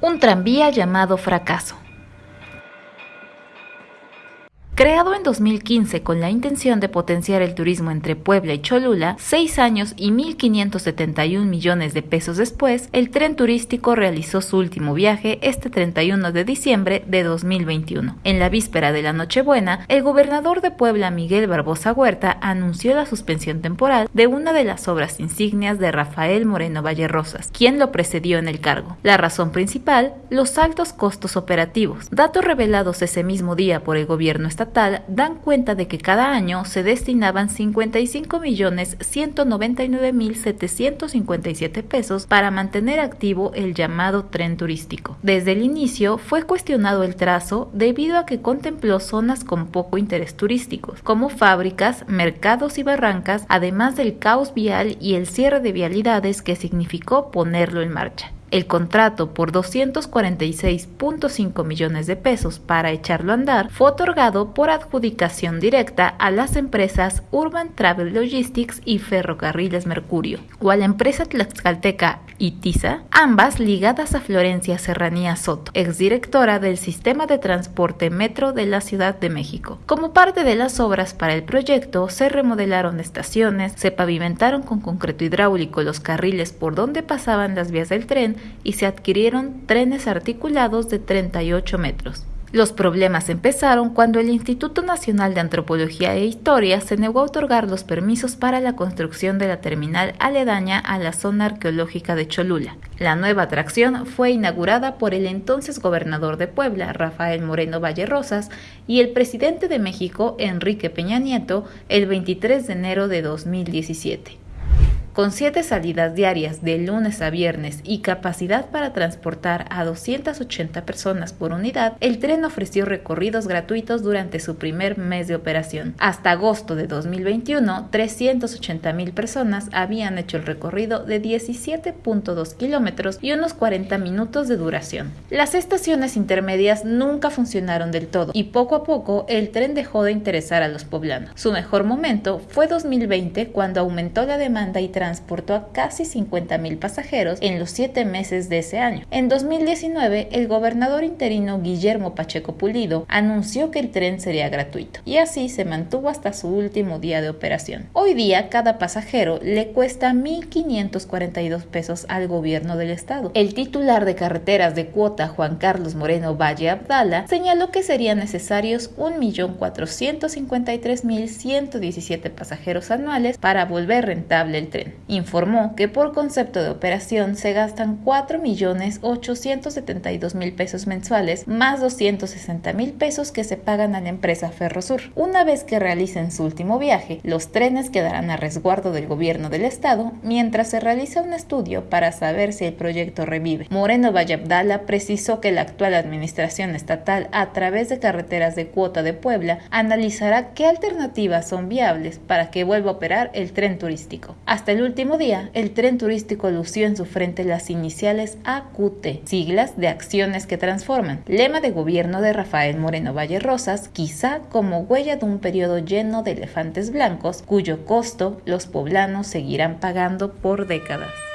un tranvía llamado Fracaso. Creado en 2015 con la intención de potenciar el turismo entre Puebla y Cholula, seis años y 1.571 millones de pesos después, el tren turístico realizó su último viaje este 31 de diciembre de 2021. En la víspera de la Nochebuena, el gobernador de Puebla, Miguel Barbosa Huerta, anunció la suspensión temporal de una de las obras insignias de Rafael Moreno Valle Rosas, quien lo precedió en el cargo. La razón principal, los altos costos operativos, datos revelados ese mismo día por el gobierno estatal dan cuenta de que cada año se destinaban 55.199.757 pesos para mantener activo el llamado tren turístico. Desde el inicio fue cuestionado el trazo debido a que contempló zonas con poco interés turístico, como fábricas, mercados y barrancas, además del caos vial y el cierre de vialidades que significó ponerlo en marcha. El contrato por 246.5 millones de pesos para echarlo a andar fue otorgado por adjudicación directa a las empresas Urban Travel Logistics y Ferrocarriles Mercurio, o a la empresa tlaxcalteca Itiza, ambas ligadas a Florencia Serranía Soto, exdirectora del Sistema de Transporte Metro de la Ciudad de México. Como parte de las obras para el proyecto, se remodelaron estaciones, se pavimentaron con concreto hidráulico los carriles por donde pasaban las vías del tren y se adquirieron trenes articulados de 38 metros. Los problemas empezaron cuando el Instituto Nacional de Antropología e Historia se negó a otorgar los permisos para la construcción de la terminal aledaña a la zona arqueológica de Cholula. La nueva atracción fue inaugurada por el entonces gobernador de Puebla, Rafael Moreno Valle Rosas, y el presidente de México, Enrique Peña Nieto, el 23 de enero de 2017 con siete salidas diarias de lunes a viernes y capacidad para transportar a 280 personas por unidad, el tren ofreció recorridos gratuitos durante su primer mes de operación. Hasta agosto de 2021, 380 mil personas habían hecho el recorrido de 17.2 kilómetros y unos 40 minutos de duración. Las estaciones intermedias nunca funcionaron del todo y poco a poco el tren dejó de interesar a los poblanos. Su mejor momento fue 2020 cuando aumentó la demanda y transportó a casi 50.000 pasajeros en los siete meses de ese año. En 2019, el gobernador interino Guillermo Pacheco Pulido anunció que el tren sería gratuito y así se mantuvo hasta su último día de operación. Hoy día, cada pasajero le cuesta 1.542 pesos al gobierno del estado. El titular de carreteras de cuota, Juan Carlos Moreno Valle Abdala, señaló que serían necesarios 1.453.117 pasajeros anuales para volver rentable el tren informó que por concepto de operación se gastan 4.872.000 pesos mensuales más 260.000 pesos que se pagan a la empresa Ferrosur. Una vez que realicen su último viaje, los trenes quedarán a resguardo del gobierno del estado mientras se realiza un estudio para saber si el proyecto revive. Moreno Vallabdala precisó que la actual administración estatal a través de carreteras de cuota de Puebla analizará qué alternativas son viables para que vuelva a operar el tren turístico. Hasta el último día, el tren turístico lució en su frente las iniciales AQT, siglas de Acciones que Transforman, lema de gobierno de Rafael Moreno Valle Rosas, quizá como huella de un periodo lleno de elefantes blancos, cuyo costo los poblanos seguirán pagando por décadas.